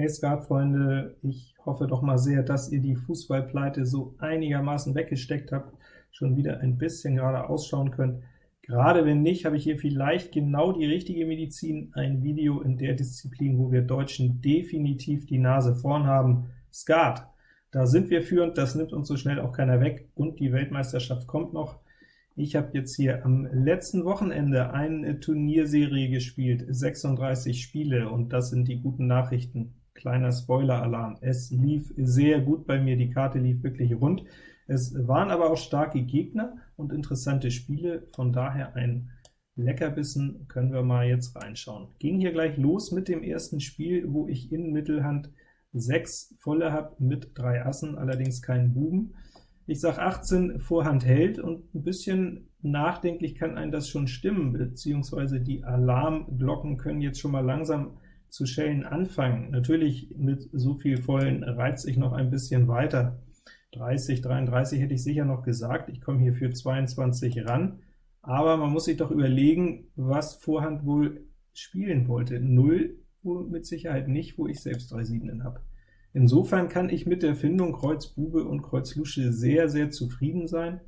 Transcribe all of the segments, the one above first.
Hey Skatfreunde, ich hoffe doch mal sehr, dass ihr die Fußballpleite so einigermaßen weggesteckt habt, schon wieder ein bisschen gerade ausschauen könnt. Gerade wenn nicht, habe ich hier vielleicht genau die richtige Medizin, ein Video in der Disziplin, wo wir Deutschen definitiv die Nase vorn haben, Skat. Da sind wir führend, das nimmt uns so schnell auch keiner weg, und die Weltmeisterschaft kommt noch. Ich habe jetzt hier am letzten Wochenende eine Turnierserie gespielt, 36 Spiele, und das sind die guten Nachrichten. Kleiner Spoiler-Alarm, es lief sehr gut bei mir, die Karte lief wirklich rund. Es waren aber auch starke Gegner und interessante Spiele, von daher ein Leckerbissen, können wir mal jetzt reinschauen. Ging hier gleich los mit dem ersten Spiel, wo ich in Mittelhand 6 volle habe mit drei Assen, allerdings keinen Buben. Ich sage 18 Vorhand hält, und ein bisschen nachdenklich kann einen das schon stimmen, beziehungsweise die Alarmglocken können jetzt schon mal langsam zu schellen anfangen. Natürlich mit so viel Vollen reizt ich noch ein bisschen weiter. 30, 33 hätte ich sicher noch gesagt, ich komme hier für 22 ran, aber man muss sich doch überlegen, was Vorhand wohl spielen wollte. 0 mit Sicherheit nicht, wo ich selbst drei Siebenen habe. Insofern kann ich mit der Findung Kreuz Bube und Kreuz Lusche sehr, sehr zufrieden sein.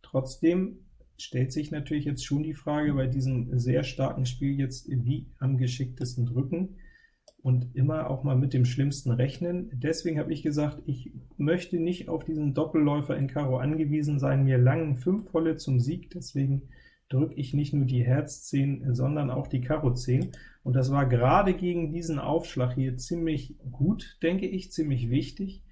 Trotzdem stellt sich natürlich jetzt schon die Frage bei diesem sehr starken Spiel jetzt, wie am geschicktesten drücken und immer auch mal mit dem Schlimmsten rechnen. Deswegen habe ich gesagt, ich möchte nicht auf diesen Doppelläufer in Karo angewiesen sein, mir langen 5 volle zum Sieg, deswegen drücke ich nicht nur die Herz 10, sondern auch die Karo 10. Und das war gerade gegen diesen Aufschlag hier ziemlich gut, denke ich, ziemlich wichtig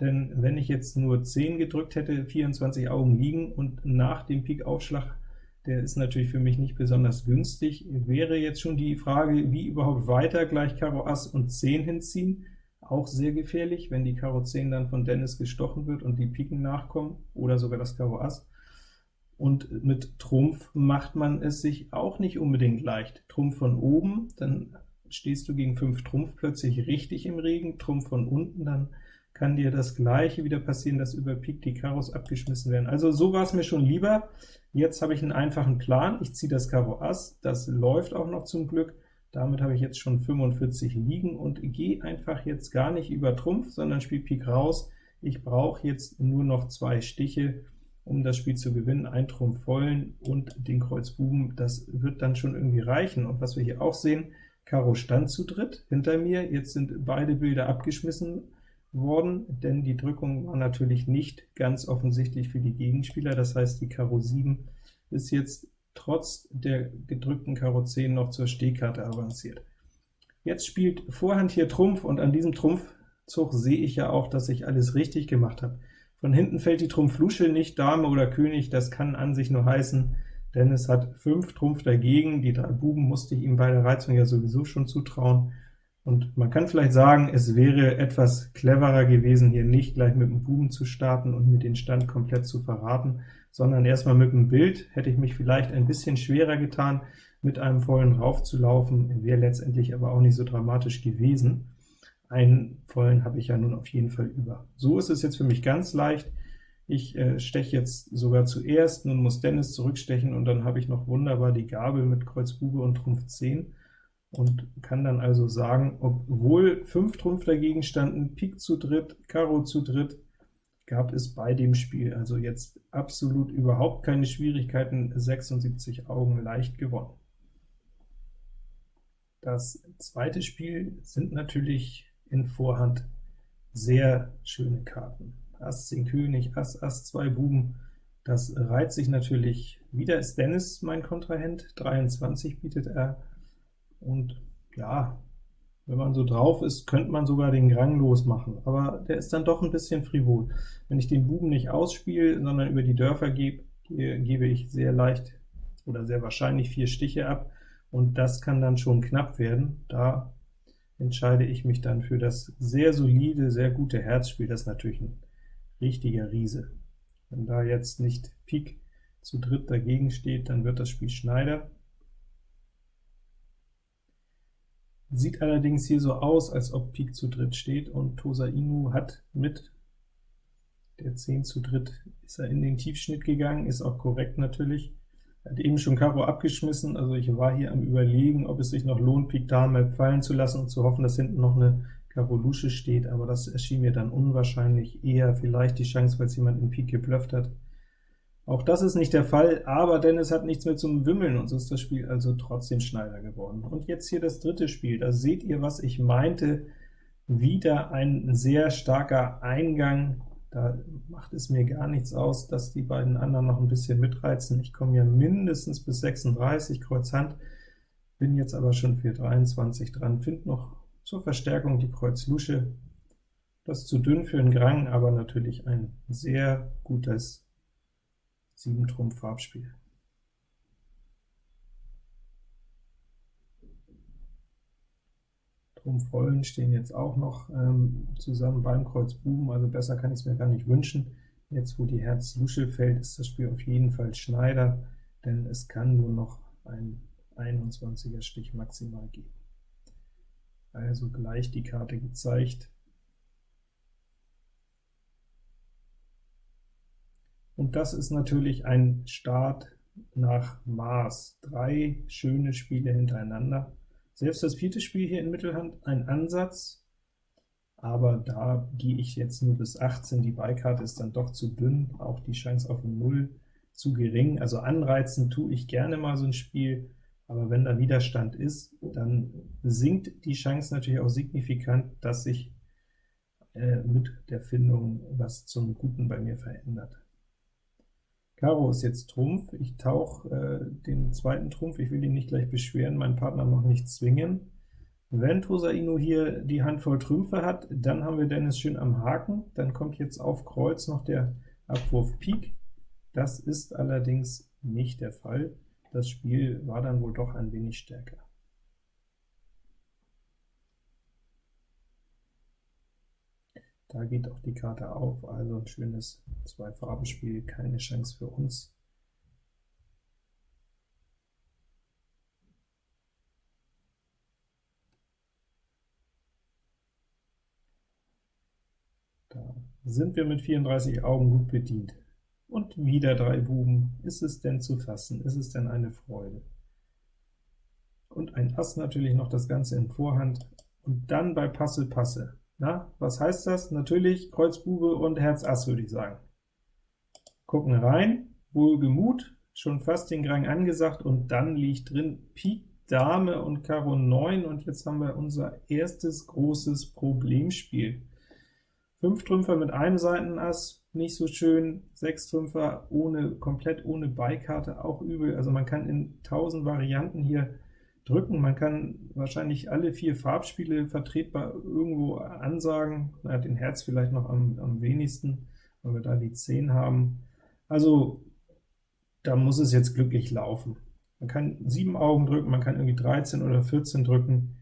denn wenn ich jetzt nur 10 gedrückt hätte, 24 Augen liegen, und nach dem Pik-Aufschlag, der ist natürlich für mich nicht besonders günstig, wäre jetzt schon die Frage, wie überhaupt weiter gleich Karo Ass und 10 hinziehen, auch sehr gefährlich, wenn die Karo 10 dann von Dennis gestochen wird und die Piken nachkommen, oder sogar das Karo Ass. Und mit Trumpf macht man es sich auch nicht unbedingt leicht. Trumpf von oben, dann stehst du gegen 5 Trumpf plötzlich richtig im Regen, Trumpf von unten, dann kann dir das gleiche wieder passieren, dass über Pik die Karos abgeschmissen werden. Also so war es mir schon lieber. Jetzt habe ich einen einfachen Plan, ich ziehe das Karo Ass, das läuft auch noch zum Glück, damit habe ich jetzt schon 45 liegen und gehe einfach jetzt gar nicht über Trumpf, sondern spiele Pik raus. Ich brauche jetzt nur noch zwei Stiche, um das Spiel zu gewinnen, ein Trumpf vollen und den Kreuz Buben, das wird dann schon irgendwie reichen. Und was wir hier auch sehen, Karo stand zu dritt hinter mir, jetzt sind beide Bilder abgeschmissen, worden, denn die Drückung war natürlich nicht ganz offensichtlich für die Gegenspieler, das heißt, die Karo 7 ist jetzt trotz der gedrückten Karo 10 noch zur Stehkarte avanciert. Jetzt spielt Vorhand hier Trumpf, und an diesem Trumpfzug sehe ich ja auch, dass ich alles richtig gemacht habe. Von hinten fällt die Trumpf-Lusche nicht, Dame oder König, das kann an sich nur heißen, denn es hat 5 Trumpf dagegen, die drei Buben musste ich ihm bei der Reizung ja sowieso schon zutrauen, und man kann vielleicht sagen, es wäre etwas cleverer gewesen, hier nicht gleich mit dem Buben zu starten und mir den Stand komplett zu verraten, sondern erstmal mit dem Bild. Hätte ich mich vielleicht ein bisschen schwerer getan, mit einem vollen raufzulaufen, wäre letztendlich aber auch nicht so dramatisch gewesen. Einen vollen habe ich ja nun auf jeden Fall über. So ist es jetzt für mich ganz leicht. Ich äh, steche jetzt sogar zuerst, nun muss Dennis zurückstechen, und dann habe ich noch wunderbar die Gabel mit Kreuz Bube und Trumpf 10 und kann dann also sagen, obwohl 5 Trumpf dagegen standen, Pik zu dritt, Karo zu dritt, gab es bei dem Spiel also jetzt absolut überhaupt keine Schwierigkeiten, 76 Augen leicht gewonnen. Das zweite Spiel sind natürlich in Vorhand sehr schöne Karten. Ass 10 König, Ass, Ass 2 Buben, das reiht sich natürlich. Wieder ist Dennis mein Kontrahent, 23 bietet er, und ja, wenn man so drauf ist, könnte man sogar den Grang losmachen, aber der ist dann doch ein bisschen frivol. Wenn ich den Buben nicht ausspiele, sondern über die Dörfer gebe, gebe ich sehr leicht oder sehr wahrscheinlich vier Stiche ab, und das kann dann schon knapp werden. Da entscheide ich mich dann für das sehr solide, sehr gute Herzspiel. Das ist natürlich ein richtiger Riese. Wenn da jetzt nicht Pik zu dritt dagegen steht, dann wird das Spiel Schneider. Sieht allerdings hier so aus, als ob Pik zu dritt steht, und Tosa Inu hat mit der 10 zu dritt ist er in den Tiefschnitt gegangen, ist auch korrekt natürlich. Er hat eben schon Karo abgeschmissen, also ich war hier am überlegen, ob es sich noch lohnt, Pik Dame fallen zu lassen und zu hoffen, dass hinten noch eine Karo Lusche steht, aber das erschien mir dann unwahrscheinlich, eher vielleicht die Chance, weil es jemand in Pik geblufft hat. Auch das ist nicht der Fall, aber Dennis hat nichts mehr zum Wimmeln, und so ist das Spiel also trotzdem Schneider geworden. Und jetzt hier das dritte Spiel, da seht ihr, was ich meinte, wieder ein sehr starker Eingang, da macht es mir gar nichts aus, dass die beiden anderen noch ein bisschen mitreizen. Ich komme hier mindestens bis 36, Kreuz Hand, bin jetzt aber schon für 23 dran, finde noch zur Verstärkung die Kreuz Lusche. Das zu dünn für einen Grang, aber natürlich ein sehr gutes 7 Trumpf Farbspiel. Trumpf Rollen stehen jetzt auch noch ähm, zusammen beim Kreuz Buben, also besser kann ich es mir gar nicht wünschen. Jetzt, wo die Herz Lusche fällt, ist das Spiel auf jeden Fall Schneider, denn es kann nur noch ein 21er Stich maximal geben. Also gleich die Karte gezeigt. Und das ist natürlich ein Start nach Maß. Drei schöne Spiele hintereinander. Selbst das vierte Spiel hier in Mittelhand ein Ansatz, aber da gehe ich jetzt nur bis 18. Die Beikarte ist dann doch zu dünn, auch die Chance auf 0 zu gering. Also anreizen tue ich gerne mal so ein Spiel, aber wenn da Widerstand ist, dann sinkt die Chance natürlich auch signifikant, dass sich äh, mit der Findung was zum Guten bei mir verändert. Karo ist jetzt Trumpf, ich tauche äh, den zweiten Trumpf, ich will ihn nicht gleich beschweren, meinen Partner noch nicht zwingen. Wenn Tosaino hier die Hand voll Trümpfe hat, dann haben wir Dennis schön am Haken, dann kommt jetzt auf Kreuz noch der Abwurf Pik. Das ist allerdings nicht der Fall. Das Spiel war dann wohl doch ein wenig stärker. Da geht auch die Karte auf, also ein schönes Zwei-Farben-Spiel, keine Chance für uns. Da sind wir mit 34 Augen gut bedient. Und wieder drei Buben. Ist es denn zu fassen? Ist es denn eine Freude? Und ein Ass natürlich noch das Ganze in Vorhand. Und dann bei Passe Passe. Na, was heißt das? Natürlich Kreuz Bube und Herz Ass, würde ich sagen. Gucken rein, wohlgemut, schon fast den Grang angesagt, und dann liegt drin Pik Dame und Karo 9, und jetzt haben wir unser erstes großes Problemspiel. Fünf Trümpfer mit einem Seitenass, nicht so schön, sechs Trümpfer ohne, komplett ohne Beikarte, auch übel. Also man kann in tausend Varianten hier drücken. Man kann wahrscheinlich alle vier Farbspiele vertretbar irgendwo ansagen, na, den Herz vielleicht noch am, am wenigsten, weil wir da die 10 haben. Also da muss es jetzt glücklich laufen. Man kann sieben Augen drücken, man kann irgendwie 13 oder 14 drücken.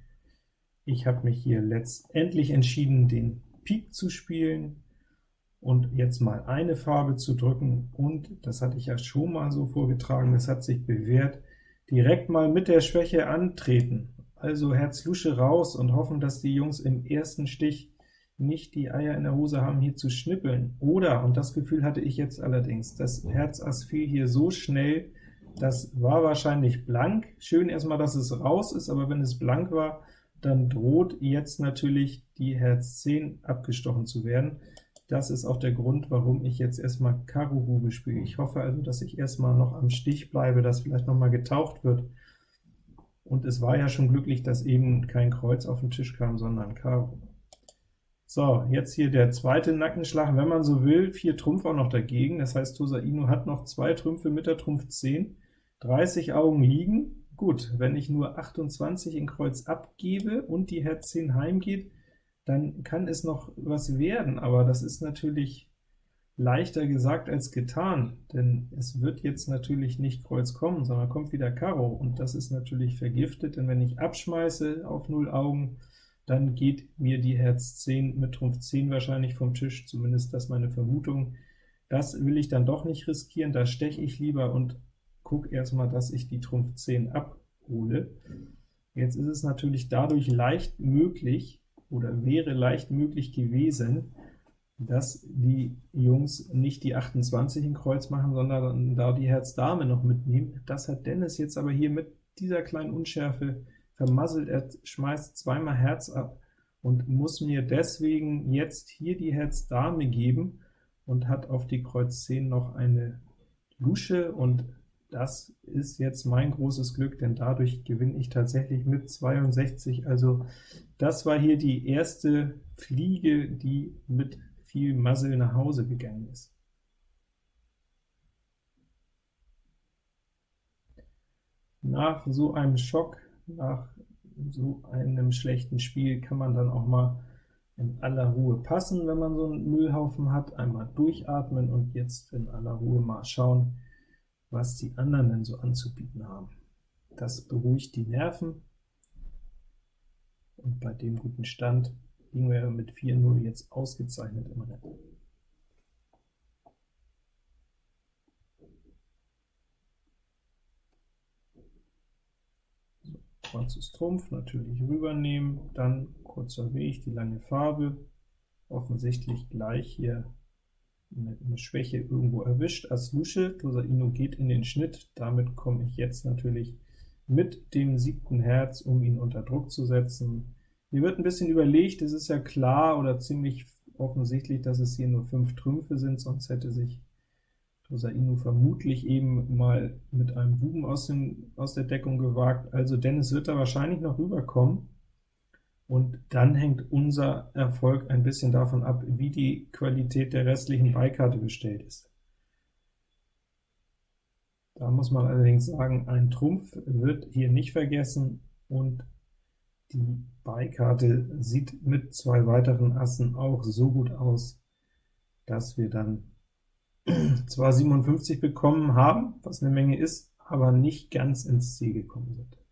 Ich habe mich hier letztendlich entschieden, den Pik zu spielen und jetzt mal eine Farbe zu drücken, und das hatte ich ja schon mal so vorgetragen, das hat sich bewährt, direkt mal mit der Schwäche antreten, also Herz Lusche raus und hoffen, dass die Jungs im ersten Stich nicht die Eier in der Hose haben, hier zu schnippeln. Oder, und das Gefühl hatte ich jetzt allerdings, das Herz Ass fiel hier so schnell, das war wahrscheinlich blank. Schön erstmal, dass es raus ist, aber wenn es blank war, dann droht jetzt natürlich die Herz 10 abgestochen zu werden. Das ist auch der Grund, warum ich jetzt erstmal Karo Bube spiele. Ich hoffe also, dass ich erstmal noch am Stich bleibe, dass vielleicht noch mal getaucht wird. Und es war ja schon glücklich, dass eben kein Kreuz auf den Tisch kam, sondern Karo. So, jetzt hier der zweite Nackenschlag, wenn man so will, vier Trumpf auch noch dagegen, das heißt, Tosaino hat noch zwei Trümpfe mit der Trumpf 10, 30 Augen liegen. Gut, wenn ich nur 28 in Kreuz abgebe und die Herz 10 heimgeht, dann kann es noch was werden, aber das ist natürlich leichter gesagt als getan, denn es wird jetzt natürlich nicht Kreuz kommen, sondern kommt wieder Karo, und das ist natürlich vergiftet, denn wenn ich abschmeiße auf 0 Augen, dann geht mir die Herz 10 mit Trumpf 10 wahrscheinlich vom Tisch, zumindest das meine Vermutung. Das will ich dann doch nicht riskieren, da steche ich lieber und gucke erstmal, dass ich die Trumpf 10 abhole. Jetzt ist es natürlich dadurch leicht möglich, oder wäre leicht möglich gewesen, dass die Jungs nicht die 28 in Kreuz machen, sondern da die Herz Dame noch mitnehmen. Das hat Dennis jetzt aber hier mit dieser kleinen Unschärfe vermasselt. Er schmeißt zweimal Herz ab, und muss mir deswegen jetzt hier die Herz Dame geben und hat auf die Kreuz 10 noch eine Lusche, und das ist jetzt mein großes Glück, denn dadurch gewinne ich tatsächlich mit 62. Also das war hier die erste Fliege, die mit viel Muzzle nach Hause gegangen ist. Nach so einem Schock, nach so einem schlechten Spiel kann man dann auch mal in aller Ruhe passen, wenn man so einen Müllhaufen hat, einmal durchatmen und jetzt in aller Ruhe mal schauen, was die anderen denn so anzubieten haben. Das beruhigt die Nerven, und bei dem guten Stand liegen wir mit 4-0 jetzt ausgezeichnet im Rennen. schwarzes Trumpf natürlich rübernehmen, dann kurzer Weg, die lange Farbe, offensichtlich gleich hier eine, Schwäche irgendwo erwischt. As Lusche, Tosaino geht in den Schnitt, damit komme ich jetzt natürlich mit dem siebten Herz, um ihn unter Druck zu setzen. Hier wird ein bisschen überlegt, es ist ja klar oder ziemlich offensichtlich, dass es hier nur fünf Trümpfe sind, sonst hätte sich Tosaino vermutlich eben mal mit einem Buben aus, dem, aus der Deckung gewagt, also Dennis wird da wahrscheinlich noch rüberkommen, und dann hängt unser Erfolg ein bisschen davon ab, wie die Qualität der restlichen Beikarte bestellt ist. Da muss man allerdings sagen, ein Trumpf wird hier nicht vergessen, und die Beikarte sieht mit zwei weiteren Assen auch so gut aus, dass wir dann zwar 57 bekommen haben, was eine Menge ist, aber nicht ganz ins Ziel gekommen sind.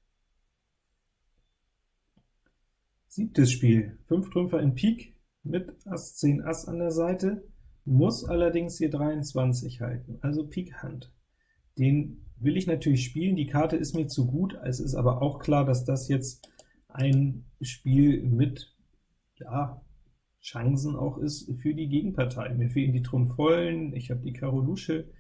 Siebtes Spiel, 5 Trümpfer in Pik mit Ass 10 Ass an der Seite, muss allerdings hier 23 halten, also Pik Hand. Den will ich natürlich spielen, die Karte ist mir zu gut, es ist aber auch klar, dass das jetzt ein Spiel mit ja, Chancen auch ist für die Gegenpartei. Mir fehlen die Trumpf-Vollen, ich habe die Karo Lusche,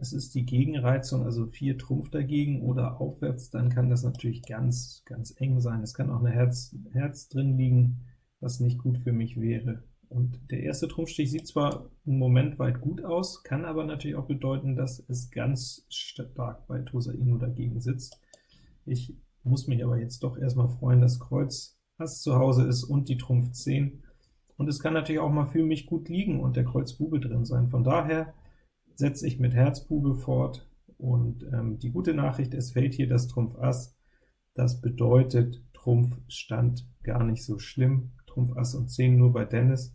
es ist die Gegenreizung, also 4 Trumpf dagegen oder aufwärts, dann kann das natürlich ganz, ganz eng sein. Es kann auch eine Herz, Herz drin liegen, was nicht gut für mich wäre. Und der erste Trumpfstich sieht zwar einen Moment weit gut aus, kann aber natürlich auch bedeuten, dass es ganz stark bei Tosaino dagegen sitzt. Ich muss mich aber jetzt doch erstmal freuen, dass Kreuz Ass zu Hause ist und die Trumpf 10. Und es kann natürlich auch mal für mich gut liegen und der Kreuz Bube drin sein. Von daher setze ich mit Herz Bube fort, und ähm, die gute Nachricht, es fällt hier das Trumpf Ass. Das bedeutet, Trumpf stand gar nicht so schlimm, Trumpf Ass und 10 nur bei Dennis.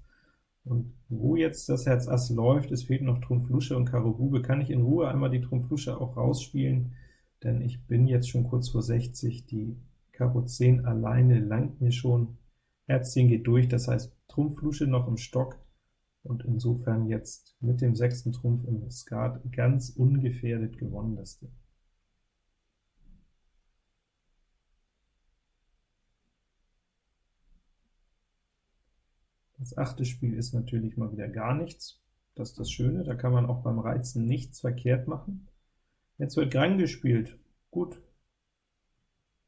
Und wo jetzt das Herz Ass läuft, es fehlt noch Trumpf Lusche und Karo Bube, kann ich in Ruhe einmal die Trumpf Lusche auch rausspielen, denn ich bin jetzt schon kurz vor 60, die Karo 10 alleine langt mir schon, Herz 10 geht durch, das heißt Trumpf Lusche noch im Stock, und insofern jetzt mit dem sechsten Trumpf im Skat ganz ungefährdet gewonnen das Ding. Das achte Spiel ist natürlich mal wieder gar nichts, das ist das Schöne, da kann man auch beim Reizen nichts verkehrt machen. Jetzt wird Grang gespielt, gut,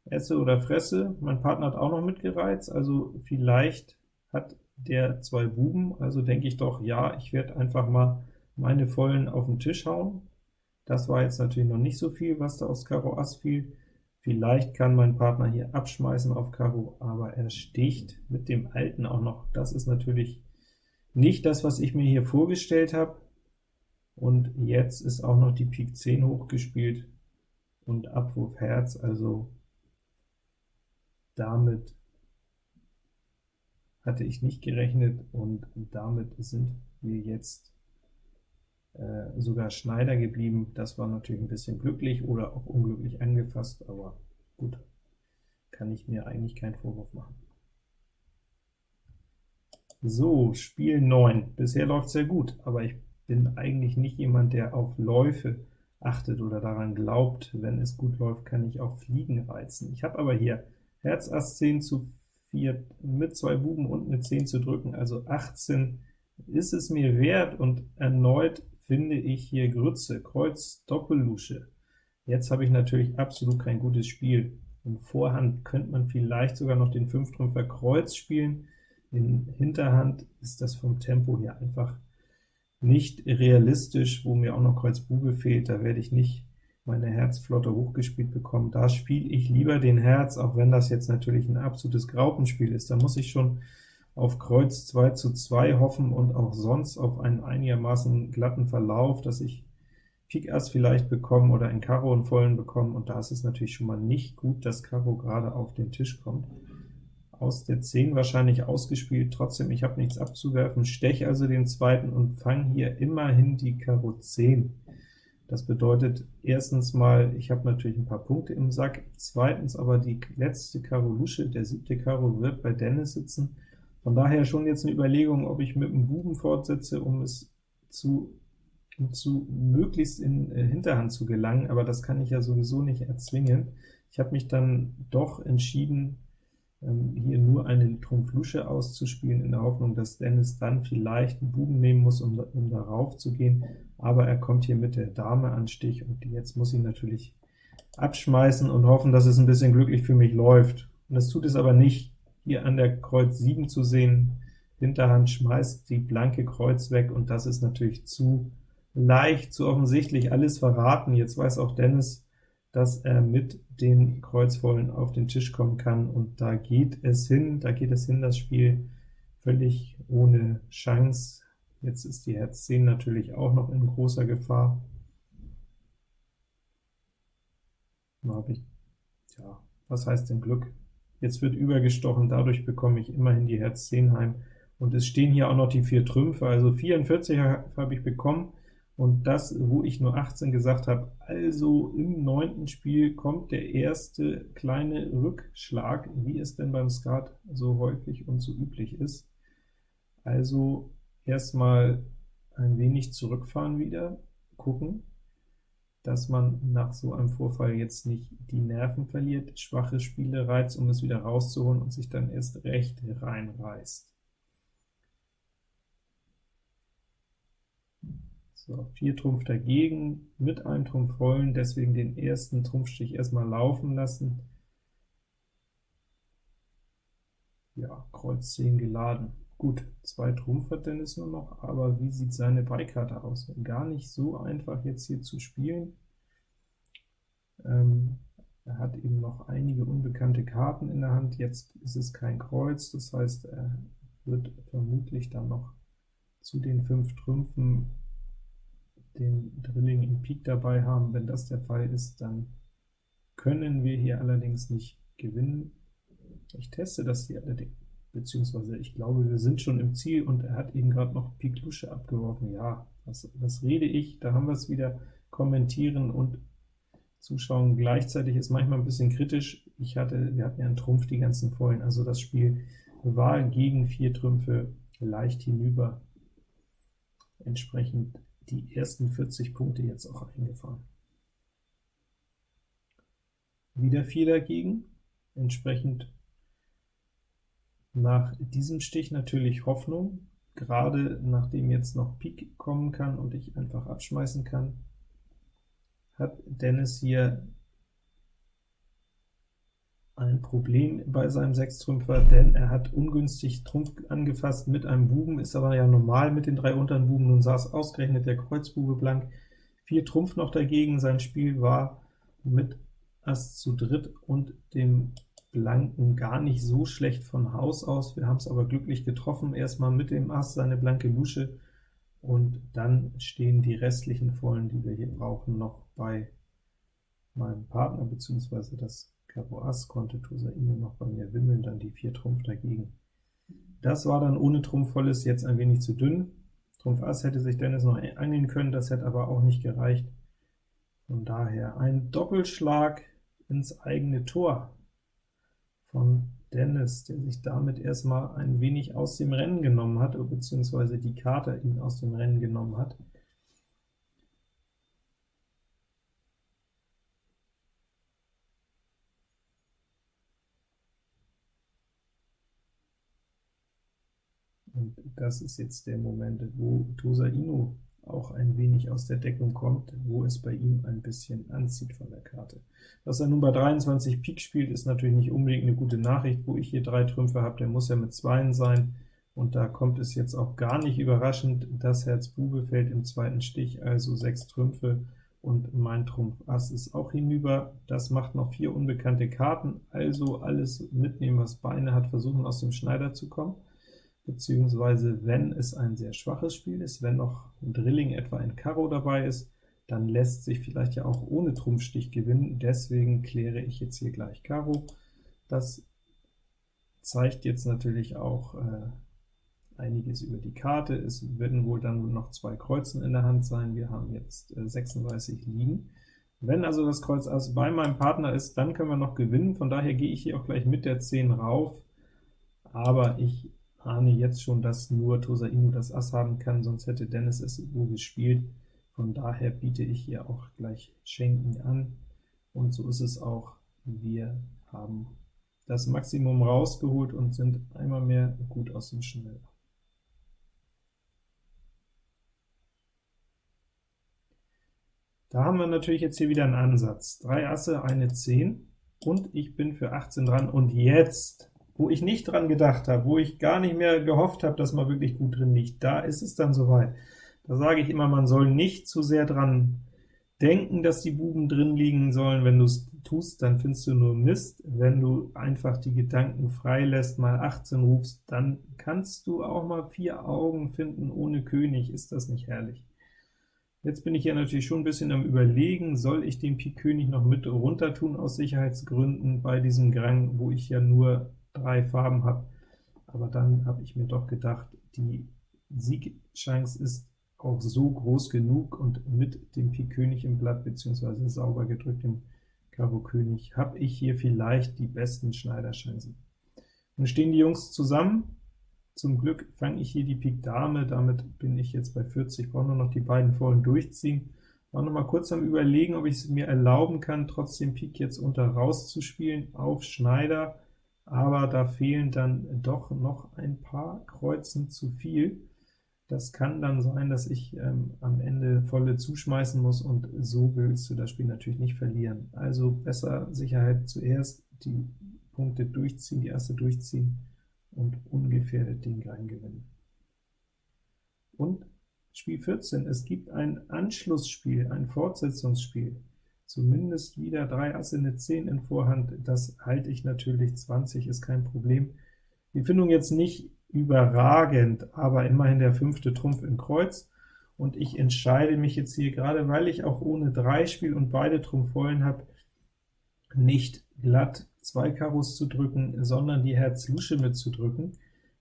esse oder fresse, mein Partner hat auch noch mitgereizt, also vielleicht hat der zwei Buben, also denke ich doch, ja, ich werde einfach mal meine Vollen auf den Tisch hauen. Das war jetzt natürlich noch nicht so viel, was da aus Karo Ass fiel. Vielleicht kann mein Partner hier abschmeißen auf Karo, aber er sticht mit dem Alten auch noch. Das ist natürlich nicht das, was ich mir hier vorgestellt habe. Und jetzt ist auch noch die Pik 10 hochgespielt und Abwurf Herz, also damit hatte ich nicht gerechnet, und damit sind wir jetzt äh, sogar Schneider geblieben. Das war natürlich ein bisschen glücklich oder auch unglücklich angefasst, aber gut, kann ich mir eigentlich keinen Vorwurf machen. So, Spiel 9. Bisher läuft sehr gut, aber ich bin eigentlich nicht jemand, der auf Läufe achtet oder daran glaubt, wenn es gut läuft, kann ich auch Fliegen reizen. Ich habe aber hier Herz Ass 10 zu 4 mit zwei Buben und eine 10 zu drücken, also 18 ist es mir wert, und erneut finde ich hier Grütze, Kreuz, Doppellusche. Jetzt habe ich natürlich absolut kein gutes Spiel. In Vorhand könnte man vielleicht sogar noch den Fünftrümpfer Kreuz spielen. In Hinterhand ist das vom Tempo hier einfach nicht realistisch, wo mir auch noch Kreuz Bube fehlt, da werde ich nicht meine Herzflotte hochgespielt bekommen. Da spiele ich lieber den Herz, auch wenn das jetzt natürlich ein absolutes Graupenspiel ist. Da muss ich schon auf Kreuz 2 zu 2 hoffen und auch sonst auf einen einigermaßen glatten Verlauf, dass ich Pik Ass vielleicht bekommen oder in Karo einen vollen bekommen, und da ist es natürlich schon mal nicht gut, dass Karo gerade auf den Tisch kommt. Aus der 10 wahrscheinlich ausgespielt, trotzdem, ich habe nichts abzuwerfen, stech also den zweiten und fang hier immerhin die Karo 10. Das bedeutet erstens mal, ich habe natürlich ein paar Punkte im Sack, zweitens aber die letzte Karo Lusche, der siebte Karo wird bei Dennis sitzen, von daher schon jetzt eine Überlegung, ob ich mit dem Buben fortsetze, um es zu um zu möglichst in äh, Hinterhand zu gelangen, aber das kann ich ja sowieso nicht erzwingen. Ich habe mich dann doch entschieden, hier nur eine Trumpf Lusche auszuspielen, in der Hoffnung, dass Dennis dann vielleicht einen Buben nehmen muss, um, um darauf zu gehen, aber er kommt hier mit der Dame an Stich, und jetzt muss ich natürlich abschmeißen und hoffen, dass es ein bisschen glücklich für mich läuft. Und das tut es aber nicht, hier an der Kreuz 7 zu sehen, Hinterhand schmeißt die blanke Kreuz weg, und das ist natürlich zu leicht, zu offensichtlich, alles verraten. Jetzt weiß auch Dennis, dass er mit den Kreuzvollen auf den Tisch kommen kann, und da geht es hin, da geht es hin, das Spiel völlig ohne Chance. Jetzt ist die Herz 10 natürlich auch noch in großer Gefahr. Da ja, was heißt denn Glück? Jetzt wird übergestochen, dadurch bekomme ich immerhin die Herz 10 heim, und es stehen hier auch noch die vier Trümpfe, also 44 habe ich bekommen, und das, wo ich nur 18 gesagt habe, also im neunten Spiel kommt der erste kleine Rückschlag, wie es denn beim Skat so häufig und so üblich ist. Also erstmal ein wenig zurückfahren wieder, gucken, dass man nach so einem Vorfall jetzt nicht die Nerven verliert, schwache Spiele reizt, um es wieder rauszuholen und sich dann erst recht reinreißt. So, 4 Trumpf dagegen, mit einem Trumpf vollen, deswegen den ersten Trumpfstich erstmal laufen lassen. Ja, Kreuz 10 geladen. Gut, zwei Trumpf hat Dennis nur noch, aber wie sieht seine Beikarte aus? Gar nicht so einfach jetzt hier zu spielen. Ähm, er hat eben noch einige unbekannte Karten in der Hand, jetzt ist es kein Kreuz, das heißt, er wird vermutlich dann noch zu den fünf Trümpfen den Drilling in Pik dabei haben. Wenn das der Fall ist, dann können wir hier allerdings nicht gewinnen. Ich teste das hier allerdings, beziehungsweise ich glaube, wir sind schon im Ziel, und er hat eben gerade noch Pik Lusche abgeworfen. Ja, was, was rede ich? Da haben wir es wieder, kommentieren und zuschauen gleichzeitig ist manchmal ein bisschen kritisch. Ich hatte, wir hatten ja einen Trumpf, die ganzen Vollen, also das Spiel war gegen vier Trümpfe leicht hinüber. Entsprechend die ersten 40 Punkte jetzt auch eingefahren. Wieder 4 dagegen, entsprechend nach diesem Stich natürlich Hoffnung, gerade nachdem jetzt noch Pik kommen kann und ich einfach abschmeißen kann, hat Dennis hier ein Problem bei seinem Sechstrümpfer, denn er hat ungünstig Trumpf angefasst mit einem Buben, ist aber ja normal mit den drei unteren Buben, nun saß ausgerechnet der Kreuzbube blank, vier Trumpf noch dagegen, sein Spiel war mit Ass zu dritt und dem Blanken gar nicht so schlecht von Haus aus, wir haben es aber glücklich getroffen, erstmal mit dem Ass seine blanke Lusche, und dann stehen die restlichen Vollen, die wir hier brauchen, noch bei meinem Partner, beziehungsweise das Karo Ass konnte Tosaine noch bei mir wimmeln, dann die 4 Trumpf dagegen. Das war dann ohne Trumpf volles jetzt ein wenig zu dünn. Trumpf Ass hätte sich Dennis noch angeln können, das hätte aber auch nicht gereicht. Von daher ein Doppelschlag ins eigene Tor von Dennis, der sich damit erstmal ein wenig aus dem Rennen genommen hat, beziehungsweise die Karte ihn aus dem Rennen genommen hat. Und das ist jetzt der Moment, wo Tosa Inu auch ein wenig aus der Deckung kommt, wo es bei ihm ein bisschen anzieht von der Karte. Dass er nun bei 23 Pik spielt, ist natürlich nicht unbedingt eine gute Nachricht. Wo ich hier drei Trümpfe habe, der muss ja mit Zweien sein, und da kommt es jetzt auch gar nicht überraschend, das Herz Bube fällt im zweiten Stich, also sechs Trümpfe, und mein Trumpf Ass ist auch hinüber. Das macht noch vier unbekannte Karten, also alles mitnehmen, was Beine hat, versuchen aus dem Schneider zu kommen beziehungsweise wenn es ein sehr schwaches Spiel ist, wenn noch ein Drilling etwa ein Karo dabei ist, dann lässt sich vielleicht ja auch ohne Trumpfstich gewinnen, deswegen kläre ich jetzt hier gleich Karo. Das zeigt jetzt natürlich auch äh, einiges über die Karte. Es werden wohl dann noch zwei Kreuzen in der Hand sein. Wir haben jetzt äh, 36 liegen. Wenn also das Kreuz Ass bei meinem Partner ist, dann können wir noch gewinnen. Von daher gehe ich hier auch gleich mit der 10 rauf, aber ich ahne jetzt schon, dass nur Tosa Inu das Ass haben kann, sonst hätte Dennis es so gespielt. Von daher biete ich hier auch gleich Schenken an, und so ist es auch. Wir haben das Maximum rausgeholt und sind einmal mehr gut aus dem Schnell. Da haben wir natürlich jetzt hier wieder einen Ansatz. Drei Asse, eine 10, und ich bin für 18 dran, und jetzt wo ich nicht dran gedacht habe, wo ich gar nicht mehr gehofft habe, dass man wirklich gut drin liegt, da ist es dann soweit. Da sage ich immer, man soll nicht zu sehr dran denken, dass die Buben drin liegen sollen. Wenn du es tust, dann findest du nur Mist. Wenn du einfach die Gedanken frei lässt, mal 18 rufst, dann kannst du auch mal vier Augen finden ohne König. Ist das nicht herrlich? Jetzt bin ich hier natürlich schon ein bisschen am überlegen, soll ich den Pik König noch mit runter tun aus Sicherheitsgründen bei diesem Grang, wo ich ja nur drei Farben habe, aber dann habe ich mir doch gedacht, die Siegchance ist auch so groß genug, und mit dem Pik König im Blatt, beziehungsweise sauber gedrückt dem Karo König, habe ich hier vielleicht die besten Schneiderchancen. Nun stehen die Jungs zusammen, zum Glück fange ich hier die Pik Dame, damit bin ich jetzt bei 40, brauche nur noch die beiden vollen durchziehen. War noch mal kurz am überlegen, ob ich es mir erlauben kann, trotzdem Pik jetzt unter rauszuspielen auf Schneider, aber da fehlen dann doch noch ein paar Kreuzen zu viel. Das kann dann sein, dass ich ähm, am Ende volle zuschmeißen muss, und so willst du das Spiel natürlich nicht verlieren. Also besser Sicherheit zuerst, die Punkte durchziehen, die erste durchziehen und ungefährdet den Gang gewinnen. Und Spiel 14, es gibt ein Anschlussspiel, ein Fortsetzungsspiel zumindest wieder 3 Asse, eine 10 in Vorhand, das halte ich natürlich, 20 ist kein Problem. Die Findung jetzt nicht überragend, aber immerhin der fünfte Trumpf in Kreuz, und ich entscheide mich jetzt hier, gerade weil ich auch ohne 3 spiele und beide Trumpf vollen habe, nicht glatt zwei Karos zu drücken, sondern die Herz Lusche mitzudrücken.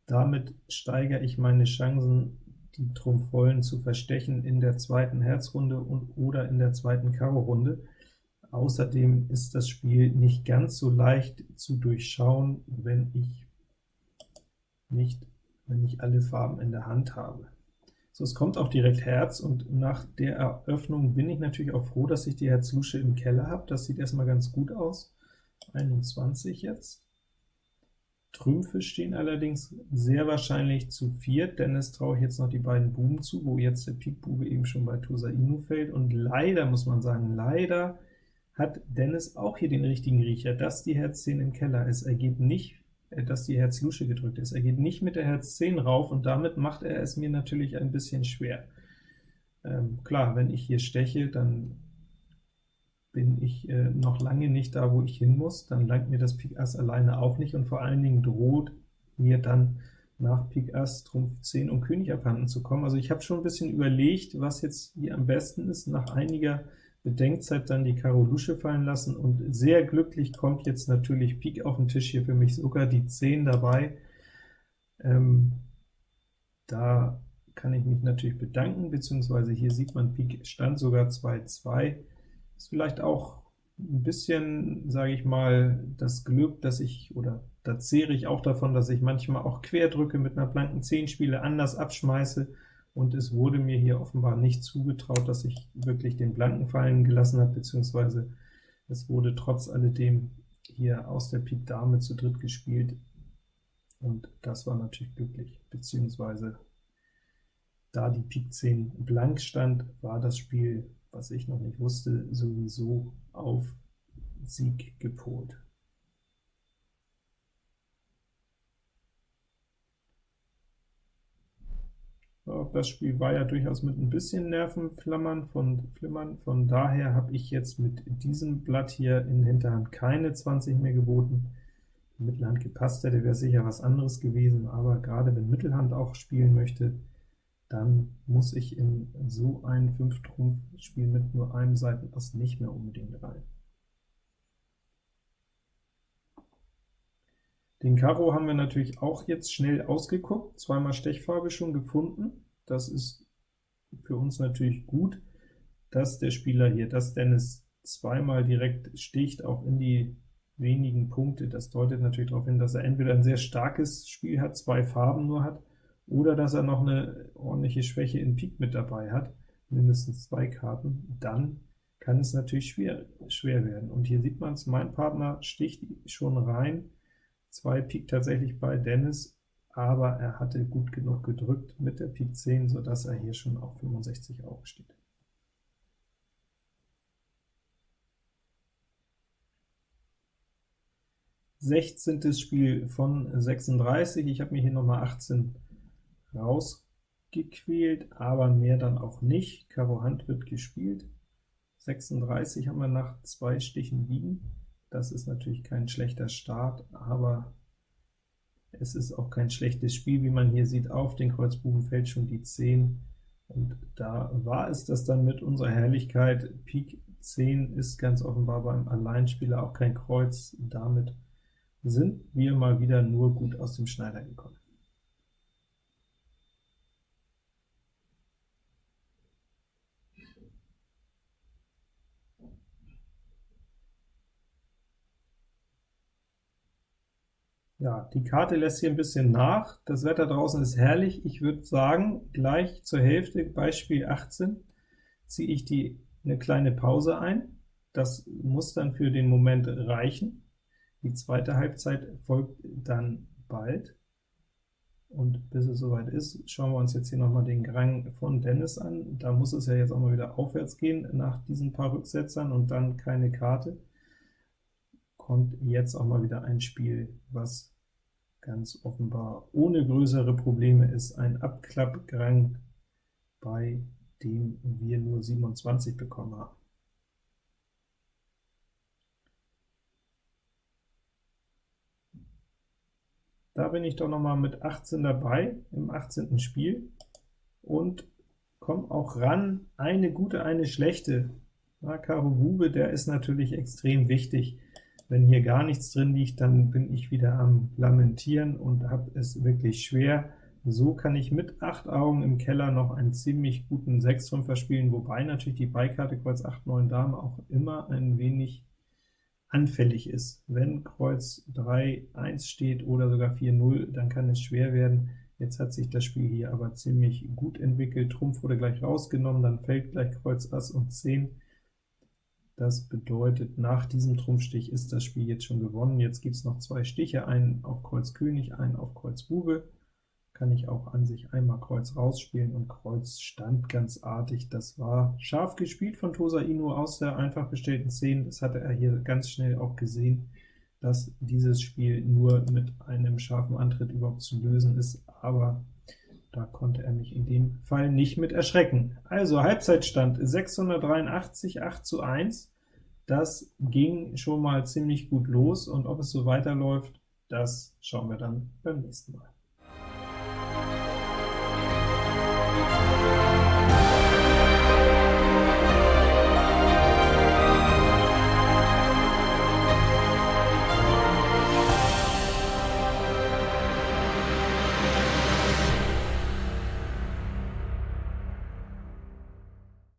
Damit steigere ich meine Chancen, die Trumpf vollen zu verstechen in der zweiten Herzrunde und oder in der zweiten Karo-Runde. Außerdem ist das Spiel nicht ganz so leicht zu durchschauen, wenn ich nicht wenn ich alle Farben in der Hand habe. So, es kommt auch direkt Herz, und nach der Eröffnung bin ich natürlich auch froh, dass ich die Herz-Lusche im Keller habe. Das sieht erstmal ganz gut aus. 21 jetzt. Trümpfe stehen allerdings sehr wahrscheinlich zu viert, denn es traue ich jetzt noch die beiden Buben zu, wo jetzt der Pik Bube eben schon bei Tosa Inu fällt, und leider, muss man sagen, leider hat Dennis auch hier den richtigen Riecher, dass die Herz 10 im Keller ist. Er geht nicht, äh, dass die Herz Lusche gedrückt ist. Er geht nicht mit der Herz 10 rauf, und damit macht er es mir natürlich ein bisschen schwer. Ähm, klar, wenn ich hier steche, dann bin ich äh, noch lange nicht da, wo ich hin muss, dann langt mir das Pik Ass alleine auch nicht, und vor allen Dingen droht mir dann nach Pik Ass, Trumpf 10 und König abhanden zu kommen. Also ich habe schon ein bisschen überlegt, was jetzt hier am besten ist, nach einiger Bedenkzeit dann die Karo Lusche fallen lassen, und sehr glücklich kommt jetzt natürlich Pik auf den Tisch, hier für mich sogar die 10 dabei. Ähm, da kann ich mich natürlich bedanken, beziehungsweise hier sieht man, Pik stand sogar 2-2. Ist vielleicht auch ein bisschen, sage ich mal, das Glück, dass ich, oder da zehre ich auch davon, dass ich manchmal auch quer drücke, mit einer blanken 10 spiele, anders abschmeiße, und es wurde mir hier offenbar nicht zugetraut, dass ich wirklich den Blanken fallen gelassen habe, beziehungsweise es wurde trotz alledem hier aus der Pik Dame zu dritt gespielt, und das war natürlich glücklich, beziehungsweise Da die Pik 10 blank stand, war das Spiel, was ich noch nicht wusste, sowieso auf Sieg gepolt. Das Spiel war ja durchaus mit ein bisschen Nervenflammern von Flimmern, von daher habe ich jetzt mit diesem Blatt hier in Hinterhand keine 20 mehr geboten. Wenn Mittelhand gepasst hätte, wäre sicher was anderes gewesen, aber gerade wenn Mittelhand auch spielen möchte, dann muss ich in so ein 5-Trumpf-Spiel mit nur einem Seitenass nicht mehr unbedingt rein. Den Karo haben wir natürlich auch jetzt schnell ausgeguckt, zweimal Stechfarbe schon gefunden. Das ist für uns natürlich gut, dass der Spieler hier, dass Dennis zweimal direkt sticht, auch in die wenigen Punkte. Das deutet natürlich darauf hin, dass er entweder ein sehr starkes Spiel hat, zwei Farben nur hat, oder dass er noch eine ordentliche Schwäche in Pik mit dabei hat, mindestens zwei Karten. Dann kann es natürlich schwer, schwer werden. Und hier sieht man es, mein Partner sticht schon rein, 2 Pik tatsächlich bei Dennis, aber er hatte gut genug gedrückt mit der Pik 10, sodass er hier schon auf 65 Augen steht. Sechzehntes Spiel von 36, ich habe mir hier nochmal 18 rausgequält, aber mehr dann auch nicht. Karo Hand wird gespielt. 36 haben wir nach zwei Stichen liegen. Das ist natürlich kein schlechter Start, aber es ist auch kein schlechtes Spiel, wie man hier sieht. Auf den Kreuz Buben fällt schon die 10, und da war es das dann mit unserer Herrlichkeit. Pik 10 ist ganz offenbar beim Alleinspieler auch kein Kreuz. Damit sind wir mal wieder nur gut aus dem Schneider gekommen. Ja, die Karte lässt hier ein bisschen nach. Das Wetter draußen ist herrlich. Ich würde sagen, gleich zur Hälfte, Beispiel 18, ziehe ich die eine kleine Pause ein. Das muss dann für den Moment reichen. Die zweite Halbzeit folgt dann bald. Und bis es soweit ist, schauen wir uns jetzt hier nochmal den Grang von Dennis an. Da muss es ja jetzt auch mal wieder aufwärts gehen nach diesen paar Rücksetzern und dann keine Karte. Kommt jetzt auch mal wieder ein Spiel, was ganz offenbar ohne größere Probleme ist ein Abklappgrang, bei dem wir nur 27 bekommen haben. Da bin ich doch noch mal mit 18 dabei, im 18. Spiel, und komme auch ran, eine gute, eine schlechte. Na, Karo Bube, der ist natürlich extrem wichtig. Wenn hier gar nichts drin liegt, dann bin ich wieder am Lamentieren und habe es wirklich schwer. So kann ich mit 8 Augen im Keller noch einen ziemlich guten 6 5 spielen, wobei natürlich die Beikarte Kreuz 8, 9 Dame auch immer ein wenig anfällig ist. Wenn Kreuz 3, 1 steht oder sogar 4, 0, dann kann es schwer werden. Jetzt hat sich das Spiel hier aber ziemlich gut entwickelt. Trumpf wurde gleich rausgenommen, dann fällt gleich Kreuz Ass und 10. Das bedeutet, nach diesem Trumpfstich ist das Spiel jetzt schon gewonnen. Jetzt gibt es noch zwei Stiche, einen auf Kreuz König, einen auf Kreuz Bube. Kann ich auch an sich einmal Kreuz rausspielen, und Kreuz stand ganz artig. Das war scharf gespielt von Tosa Inu aus der einfach gestellten 10. Das hatte er hier ganz schnell auch gesehen, dass dieses Spiel nur mit einem scharfen Antritt überhaupt zu lösen ist, aber da konnte er mich in dem Fall nicht mit erschrecken. Also Halbzeitstand 683, 8 zu 1. Das ging schon mal ziemlich gut los, und ob es so weiterläuft, das schauen wir dann beim nächsten Mal.